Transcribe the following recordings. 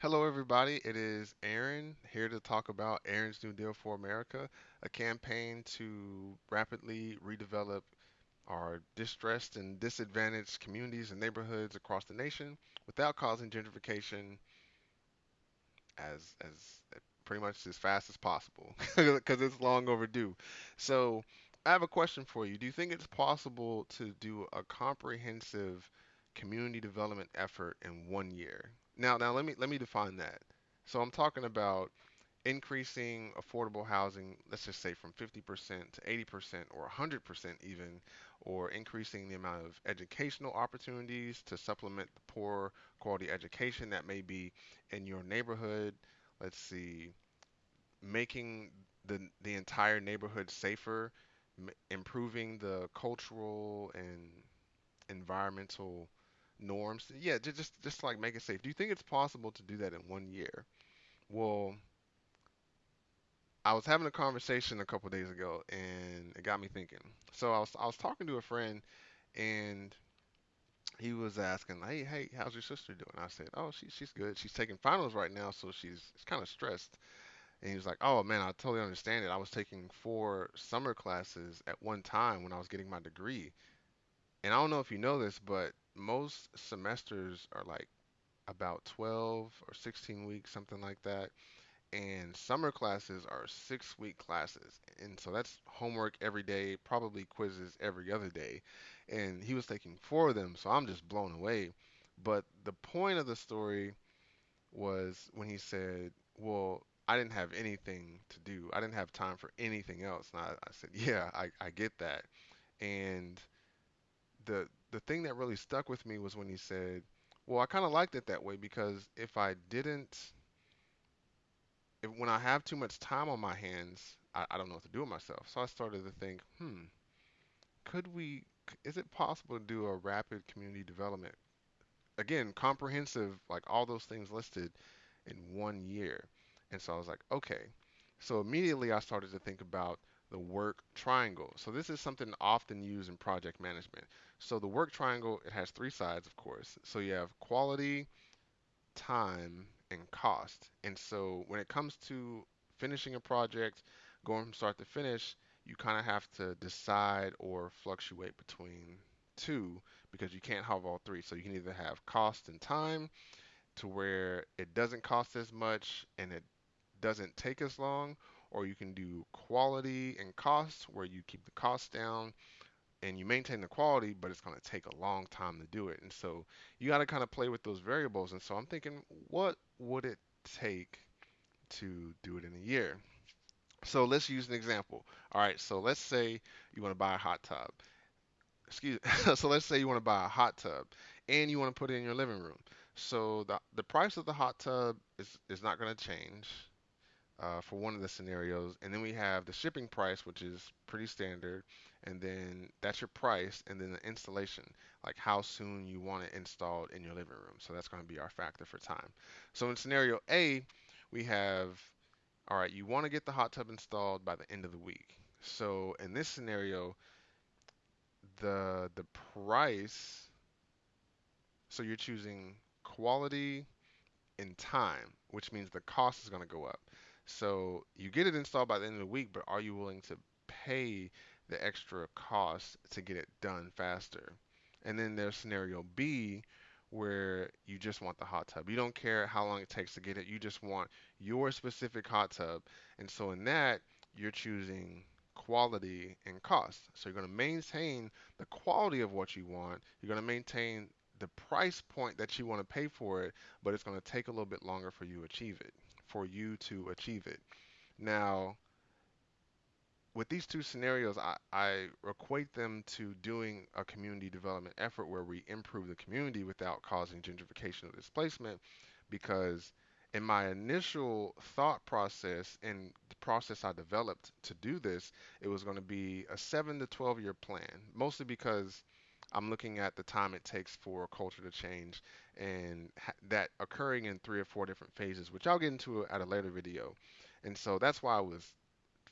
Hello, everybody. It is Aaron here to talk about Aaron's New Deal for America, a campaign to rapidly redevelop our distressed and disadvantaged communities and neighborhoods across the nation without causing gentrification as as pretty much as fast as possible because it's long overdue. So, I have a question for you. Do you think it's possible to do a comprehensive community development effort in one year? Now, now let me let me define that. So, I'm talking about increasing affordable housing, let's just say from 50% to 80% or 100% even, or increasing the amount of educational opportunities to supplement the poor quality education that may be in your neighborhood. Let's see, making the the entire neighborhood safer, m- improving the cultural and environmental norms. Yeah, ju- just just like make it safe. Do you think it's possible to do that in one year? Well, I was having a conversation a couple days ago, and it got me thinking. So I was I was talking to a friend, and he was asking, "Hey, hey, how's your sister doing?" I said, "Oh, she she's good. She's taking finals right now, so she's, she's kind of stressed." And he was like, "Oh man, I totally understand it. I was taking four summer classes at one time when I was getting my degree, and I don't know if you know this, but most semesters are like about 12 or 16 weeks, something like that." and summer classes are six week classes and so that's homework every day probably quizzes every other day and he was taking four of them so i'm just blown away. But the point of the story was when he said well i didn't have anything to do. I didn't have time for anything else. And i, I said yeah I, I get that. And the the thing that really stuck with me was when he said well i kind of liked it that way because if i didn't if, when I have too much time on my hands, I, I don't know what to do with myself. So I started to think, hmm, could we, is it possible to do a rapid community development? Again, comprehensive, like all those things listed in one year. And so I was like, okay. So immediately I started to think about the work triangle. So this is something often used in project management. So the work triangle, it has three sides, of course. So you have quality, time and cost. And so when it comes to finishing a project, going from start to finish, you kind of have to decide or fluctuate between two because you can't have all three. So you can either have cost and time to where it doesn't cost as much and it doesn't take as long, or you can do quality and cost where you keep the cost down and you maintain the quality, but it's going to take a long time to do it. And so you got to kind of play with those variables. And so I'm thinking, what would it take to do it in a year? So let's use an example. All right, so let's say you want to buy a hot tub. Excuse so let's say you want to buy a hot tub and you want to put it in your living room. So the the price of the hot tub is is not going to change uh, for one of the scenarios. And then we have the shipping price, which is pretty standard. And then that's your price. And then the installation, like how soon you want it installed in your living room. So that's going to be our factor for time. So in scenario A, we have, all right, you want to get the hot tub installed by the end of the week. So in this scenario, the the price, so you're choosing quality in time, which means the cost is going to go up. So you get it installed by the end of the week, but are you willing to pay the extra cost to get it done faster? And then there's scenario B where you just want the hot tub. You don't care how long it takes to get it. You just want your specific hot tub. And so in that, you're choosing quality and cost. So you're going to maintain the quality of what you want. You're going to maintain the price point that you want to pay for it, but it's going to take a little bit longer for you to achieve it, for you to achieve it. Now, with these two scenarios, I, I equate them to doing a community development effort where we improve the community without causing gentrification or displacement. Because in my initial thought process and the process I developed to do this, it was going to be a seven to 12 year plan, mostly because I'm looking at the time it takes for culture to change and ha- that occurring in three or four different phases, which I'll get into at a later video. And so that's why I was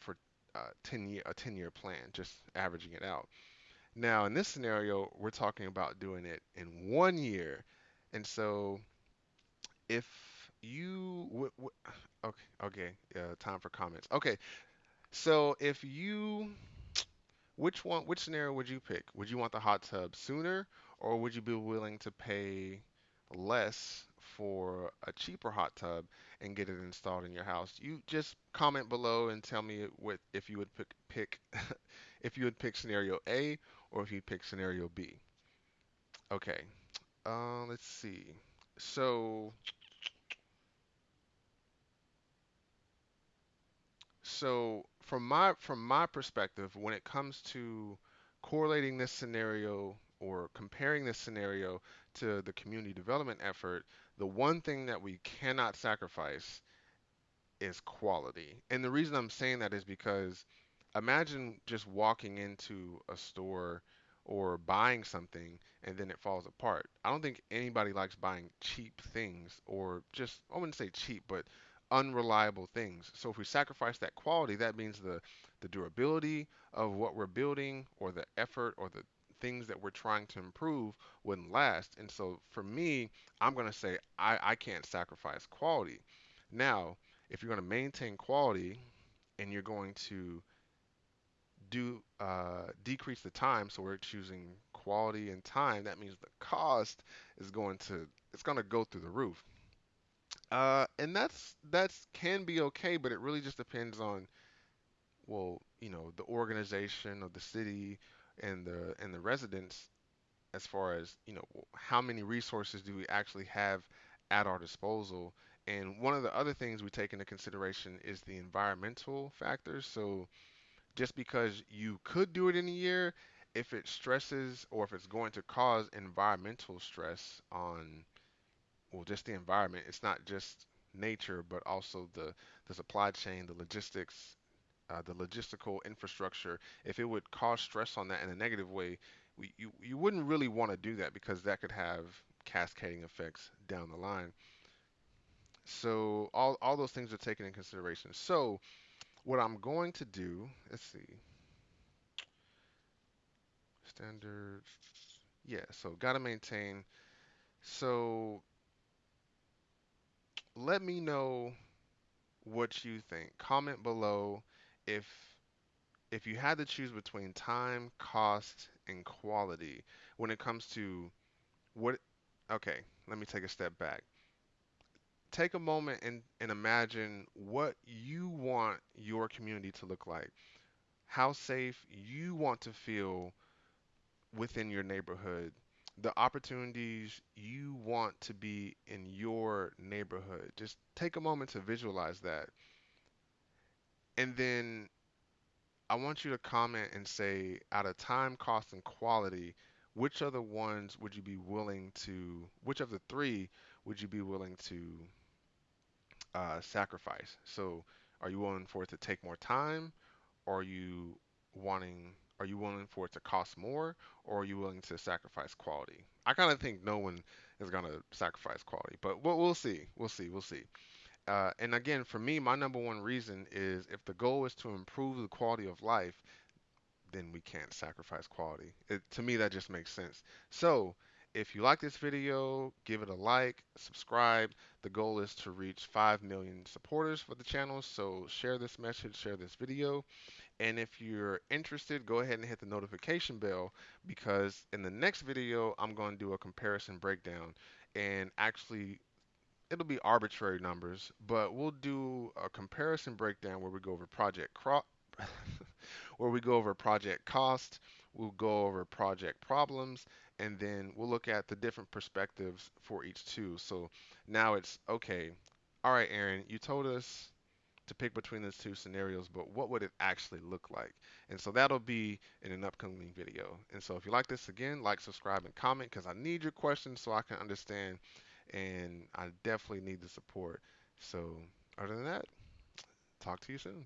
for uh, 10 year a 10 year plan, just averaging it out. Now in this scenario, we're talking about doing it in one year, and so if you w- w- okay okay uh, time for comments. Okay, so if you which one which scenario would you pick? Would you want the hot tub sooner or would you be willing to pay less for a cheaper hot tub and get it installed in your house? You just comment below and tell me what if you would pick pick if you would pick scenario A or if you pick scenario B. Okay. Uh, let's see. So So from my from my perspective, when it comes to correlating this scenario or comparing this scenario to the community development effort, the one thing that we cannot sacrifice is quality. And the reason I'm saying that is because imagine just walking into a store or buying something and then it falls apart. I don't think anybody likes buying cheap things or just, I wouldn't say cheap, but unreliable things. So if we sacrifice that quality, that means the, the durability of what we're building or the effort or the things that we're trying to improve wouldn't last. And so for me, I'm going to say I, I can't sacrifice quality. Now, if you're going to maintain quality and you're going to do uh, decrease the time, so we're choosing quality and time, that means the cost is going to it's going to go through the roof. Uh, and that's that's can be okay, but it really just depends on well, you know, the organization of the city and the and the residents as far as you know how many resources do we actually have at our disposal? And one of the other things we take into consideration is the environmental factors. So just because you could do it in a year if it stresses or if it's going to cause environmental stress on well just the environment it's not just nature but also the the supply chain the logistics uh, the logistical infrastructure, if it would cause stress on that in a negative way, we, you, you wouldn't really want to do that because that could have cascading effects down the line. So all, all those things are taken in consideration. So what I'm going to do, let's see, standard, yeah, so got to maintain. So let me know what you think. Comment below if if you had to choose between time, cost, and quality when it comes to what, okay, let me take a step back. Take a moment and, and imagine what you want your community to look like, how safe you want to feel within your neighborhood, the opportunities you want to be in your neighborhood. Just take a moment to visualize that. And then I want you to comment and say, out of time, cost, and quality, which of the ones would you be willing to, which of the three would you be willing to uh, sacrifice? So, are you willing for it to take more time? Or are you wanting, are you willing for it to cost more? Or are you willing to sacrifice quality? I kind of think no one is going to sacrifice quality, but we'll, we'll see. We'll see. We'll see. Uh, and again, for me, my number one reason is if the goal is to improve the quality of life, then we can't sacrifice quality. It, to me, that just makes sense. So, if you like this video, give it a like, subscribe. The goal is to reach 5 million supporters for the channel, so share this message, share this video. And if you're interested, go ahead and hit the notification bell because in the next video, I'm going to do a comparison breakdown and actually it'll be arbitrary numbers, but we'll do a comparison breakdown where we go over project cro- where we go over project cost, we'll go over project problems, and then we'll look at the different perspectives for each two. So now it's okay. All right, Aaron, you told us to pick between those two scenarios, but what would it actually look like? And so that'll be in an upcoming video. And so if you like this again, like, subscribe, and comment because I need your questions so I can understand and I definitely need the support. So, other than that, talk to you soon.